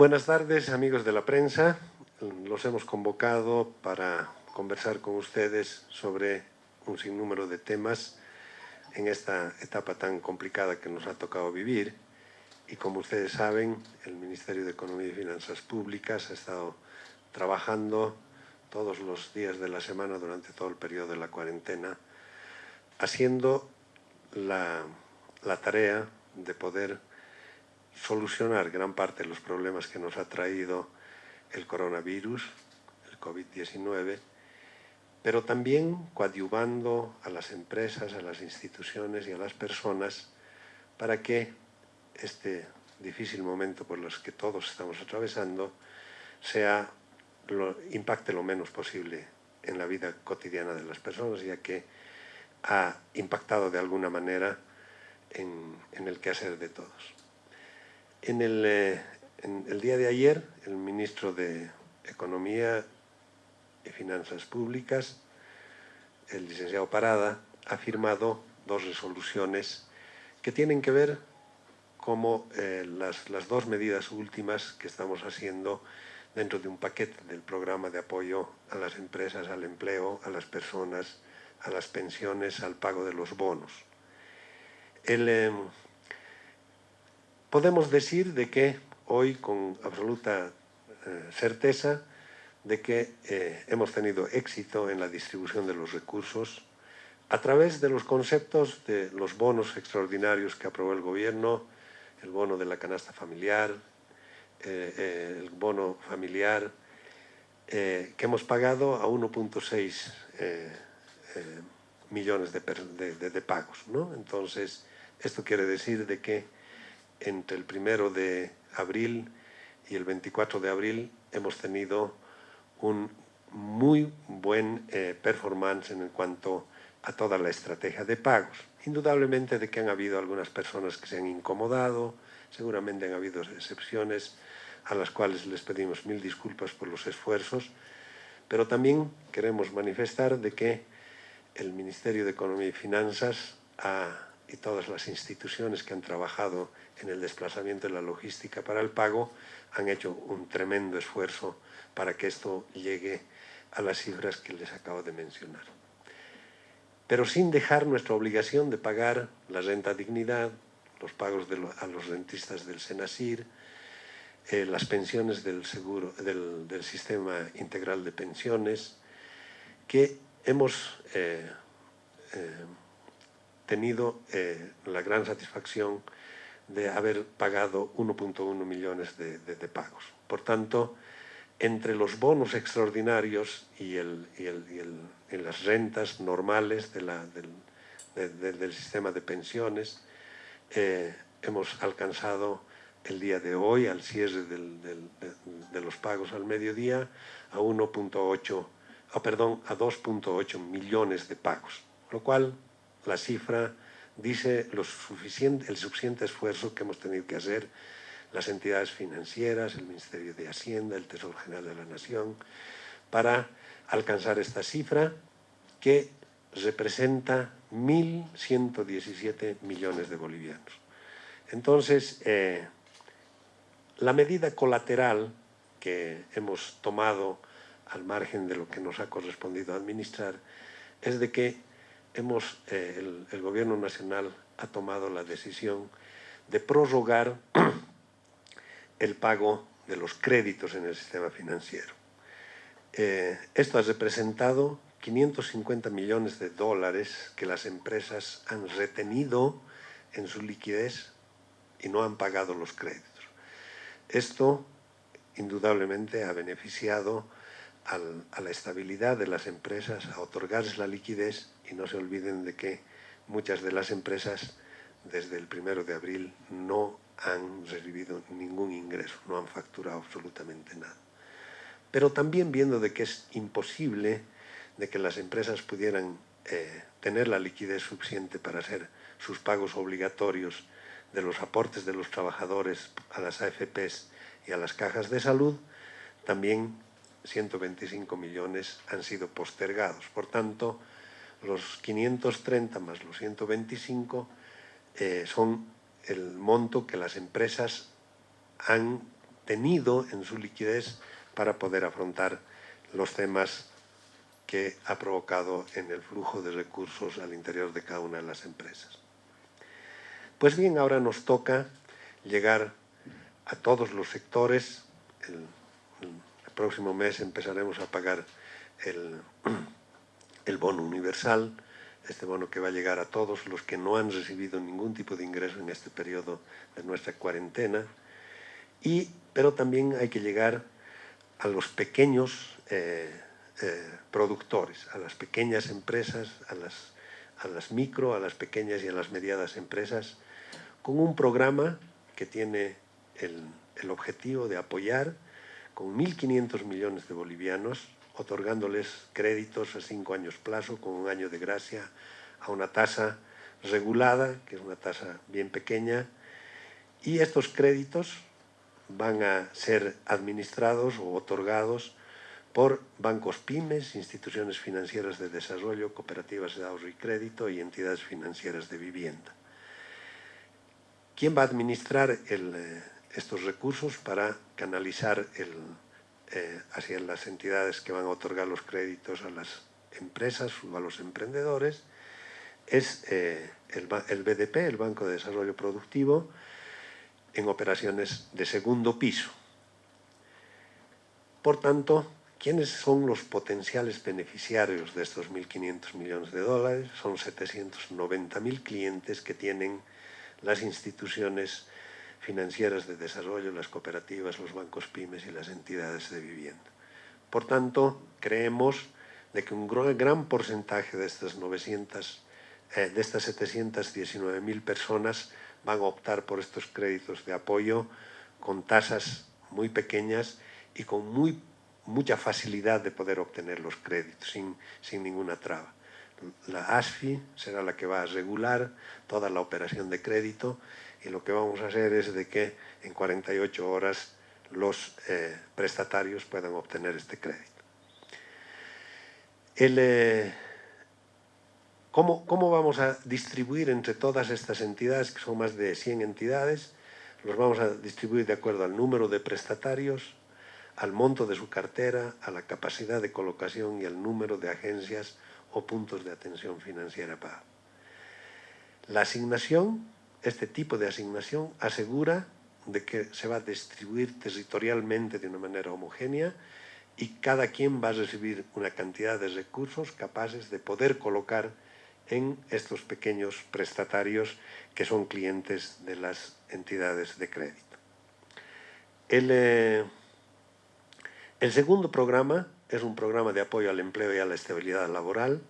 Buenas tardes, amigos de la prensa. Los hemos convocado para conversar con ustedes sobre un sinnúmero de temas en esta etapa tan complicada que nos ha tocado vivir. Y como ustedes saben, el Ministerio de Economía y Finanzas Públicas ha estado trabajando todos los días de la semana durante todo el periodo de la cuarentena, haciendo la, la tarea de poder solucionar gran parte de los problemas que nos ha traído el coronavirus, el COVID-19, pero también coadyuvando a las empresas, a las instituciones y a las personas para que este difícil momento por los que todos estamos atravesando sea, lo, impacte lo menos posible en la vida cotidiana de las personas, ya que ha impactado de alguna manera en, en el quehacer de todos. En el, eh, el, día de ayer, el ministro de Economía y Finanzas Públicas, el licenciado Parada, ha firmado dos resoluciones que tienen que ver como eh, las, las, dos medidas últimas que estamos haciendo dentro de un paquete del programa de apoyo a las empresas, al empleo, a las personas, a las pensiones, al pago de los bonos. El, eh, podemos decir de que hoy con absoluta eh, certeza de que eh, hemos tenido éxito en la distribución de los recursos a través de los conceptos de los bonos extraordinarios que aprobó el gobierno, el bono de la canasta familiar, eh, el bono familiar, que hemos pagado a 1.6 millones de, de, de pagos. ¿no? Entonces, esto quiere decir de que entre el primero de abril y el 24 de abril hemos tenido un muy buen eh, performance en cuanto a toda la estrategia de pagos. Indudablemente de que han habido algunas personas que se han incomodado, seguramente han habido excepciones a las cuales les pedimos mil disculpas por los esfuerzos, pero también queremos manifestar de que el Ministerio de Economía y Finanzas ha y todas las instituciones que han trabajado en el desplazamiento de la logística para el pago han hecho un tremendo esfuerzo para que esto llegue a las cifras que les acabo de mencionar. Pero sin dejar nuestra obligación de pagar la renta dignidad, los pagos de lo, a los rentistas del Senasir, eh, las pensiones del, seguro, del, sistema integral de pensiones, que hemos eh, eh, tenido eh, la gran satisfacción de haber pagado 1.1 millones de, de, de, pagos. Por tanto, entre los bonos extraordinarios y, el, y, el, y, el, y las rentas normales de la, del, de, del, sistema de pensiones, eh, hemos alcanzado el día de hoy, al cierre del, de, los pagos al mediodía, a 1.8, oh, perdón, a 2.8 millones de pagos, lo cual la cifra dice lo suficiente, el suficiente esfuerzo que hemos tenido que hacer las entidades financieras, el Ministerio de Hacienda, el Tesoro General de la Nación, para alcanzar esta cifra que representa 1.117 millones de bolivianos. Entonces, eh, la medida colateral que hemos tomado al margen de lo que nos ha correspondido administrar es de que hemos, eh, el, Gobierno Nacional ha tomado la decisión de prorrogar el pago de los créditos en el sistema financiero. Eh, esto ha representado 550 millones de dólares que las empresas han retenido en su liquidez y no han pagado los créditos. Esto indudablemente ha beneficiado a la estabilidad de las empresas, a otorgarles la liquidez y no se olviden de que muchas de las empresas desde el primero de abril no han recibido ningún ingreso, no han facturado absolutamente nada. Pero también viendo de que es imposible de que las empresas pudieran eh, tener la liquidez suficiente para hacer sus pagos obligatorios de los aportes de los trabajadores a las AFPs y a las cajas de salud, también 125 millones han sido postergados. Por tanto, los 530 más los 125 eh, son el monto que las empresas han tenido en su liquidez para poder afrontar los temas que ha provocado en el flujo de recursos al interior de cada una de las empresas. Pues bien, ahora nos toca llegar a todos los sectores. Próximo mes empezaremos a pagar el, el bono universal, este bono que va a llegar a todos los que no han recibido ningún tipo de ingreso en este periodo de nuestra cuarentena. Y, pero también hay que llegar a los pequeños eh, eh, productores, a las pequeñas empresas, a las, a las micro, a las pequeñas y a las medianas empresas, con un programa que tiene el, el objetivo de apoyar con 1.500 millones de bolivianos, otorgándoles créditos a cinco años plazo con un año de gracia a una tasa regulada, que es una tasa bien pequeña, y estos créditos van a ser administrados o otorgados por bancos pymes, instituciones financieras de desarrollo, cooperativas de ahorro y crédito y entidades financieras de vivienda. ¿Quién va a administrar el, eh, estos recursos para canalizar el, eh, hacia las entidades que van a otorgar los créditos a las empresas o a los emprendedores? Es eh, el, el BDP, el Banco de Desarrollo Productivo, en operaciones de segundo piso. Por tanto, ¿quiénes son los potenciales beneficiarios de estos 1.500 millones de dólares? Son 790.000 clientes que tienen las instituciones financieras de desarrollo, las cooperativas, los bancos pymes y las entidades de vivienda. Por tanto, creemos de que un gran porcentaje de estas 900, eh, de estas 719.000 personas van a optar por estos créditos de apoyo con tasas muy pequeñas y con muy, mucha facilidad de poder obtener los créditos sin, sin ninguna traba. La ASFI será la que va a regular toda la operación de crédito y lo que vamos a hacer es de que en 48 horas los eh, prestatarios puedan obtener este crédito. El, eh, ¿Cómo, vamos a distribuir entre todas estas entidades, que son más de 100 entidades? Los vamos a distribuir de acuerdo al número de prestatarios, al monto de su cartera, a la capacidad de colocación y al número de agencias o puntos de atención financiera para. La asignación, este tipo de asignación, asegura de que se va a distribuir territorialmente de una manera homogénea y cada quien va a recibir una cantidad de recursos capaces de poder colocar en estos pequeños prestatarios que son clientes de las entidades de crédito. El, eh, el segundo programa es un programa de apoyo al empleo y a la estabilidad laboral.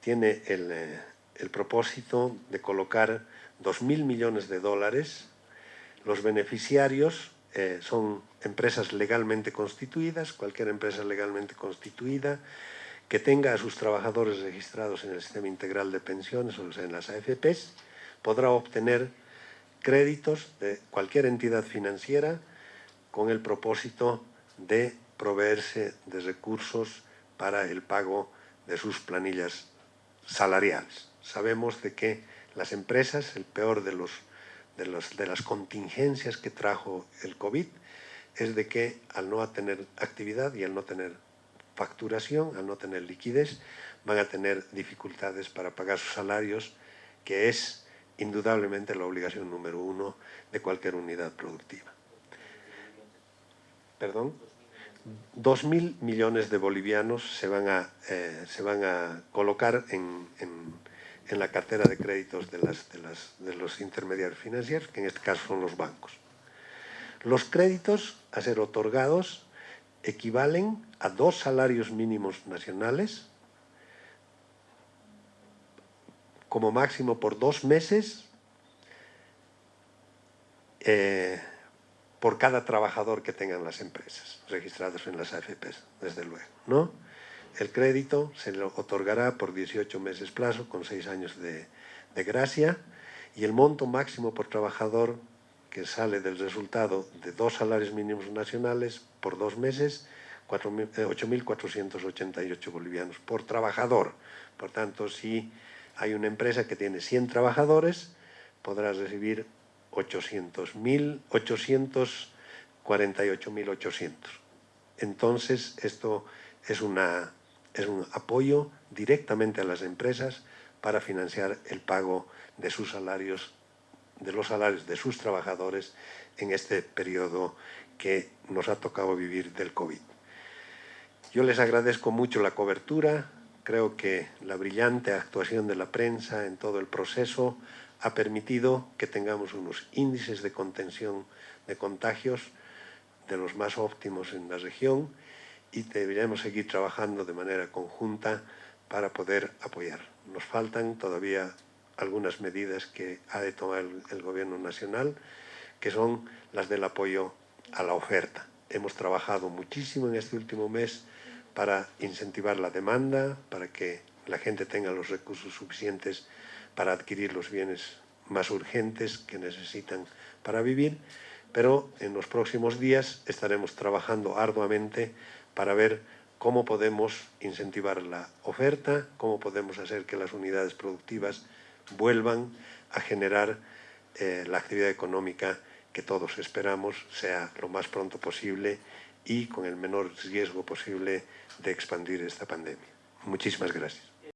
Tiene el, eh, el propósito de colocar 2.000 millones de dólares. Los beneficiarios eh, son empresas legalmente constituidas, cualquier empresa legalmente constituida, que tenga a sus trabajadores registrados en el sistema integral de pensiones, o en las AFPs, podrá obtener créditos de cualquier entidad financiera con el propósito de proveerse de recursos para el pago de sus planillas salariales. Sabemos de que las empresas, el peor de, los, de, las contingencias que trajo el COVID, es de que al no tener actividad y al no tener facturación, al no tener liquidez, van a tener dificultades para pagar sus salarios, que es indudablemente la obligación número uno de cualquier unidad productiva. ¿Perdón? Dos mil millones de bolivianos se van a, eh, se van a colocar en, en, la cartera de créditos de, las, de, las, de los intermediarios financieros, que en este caso son los bancos. Los créditos a ser otorgados equivalen a dos salarios mínimos nacionales, como máximo por dos meses, eh, por cada trabajador que tengan las empresas registradas en las AFPs, desde luego. ¿no? El crédito se le otorgará por 18 meses plazo, con 6 años de, de gracia, y el monto máximo por trabajador que sale del resultado de dos salarios mínimos nacionales por dos meses 8.488 eh, bolivianos por trabajador. Por tanto, si hay una empresa que tiene 100 trabajadores, podrá recibir 800.000, 800 48.800. Entonces, esto es, una, es un apoyo directamente a las empresas para financiar el pago de sus salarios, de los salarios de sus trabajadores en este periodo que nos ha tocado vivir del COVID. Yo les agradezco mucho la cobertura, creo que la brillante actuación de la prensa en todo el proceso ha permitido que tengamos unos índices de contención de contagios de los más óptimos en la región y deberíamos seguir trabajando de manera conjunta para poder apoyar. Nos faltan todavía algunas medidas que ha de tomar el, el Gobierno Nacional, que son las del apoyo a la oferta. Hemos trabajado muchísimo en este último mes para incentivar la demanda, para que la gente tenga los recursos suficientes para adquirir los bienes más urgentes que necesitan para vivir, pero en los próximos días estaremos trabajando arduamente para ver cómo podemos incentivar la oferta, cómo podemos hacer que las unidades productivas vuelvan a generar eh, la actividad económica que todos esperamos sea lo más pronto posible y con el menor riesgo posible de expandir esta pandemia. Muchísimas gracias.